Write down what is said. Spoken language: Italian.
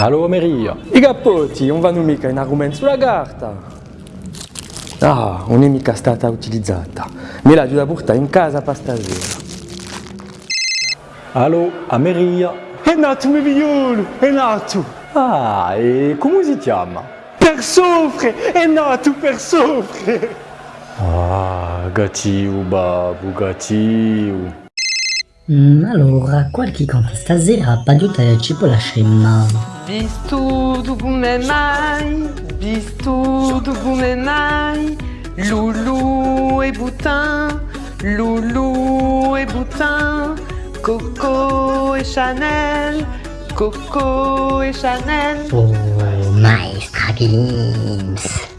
Allo Maria. I cappotti non vanno mica in argomento sulla carta. Ah, non è mica stata utilizzata. Me l'ha da portare in casa per stasera. Allo Ameria. È nato mio figliolo, è nato! Ah, e come si chiama? Per soffrire, è nato per soffrire! Ah, gatiu, babu, gatiu. Mm, allora, qualche conta stasera per aiutarci può la scemma. Bistou du Boumemai, Bistou du Boumemai, Loulou et Boutin, Loulou et Boutin, Coco et Chanel, Coco et Chanel. Oh, Glims.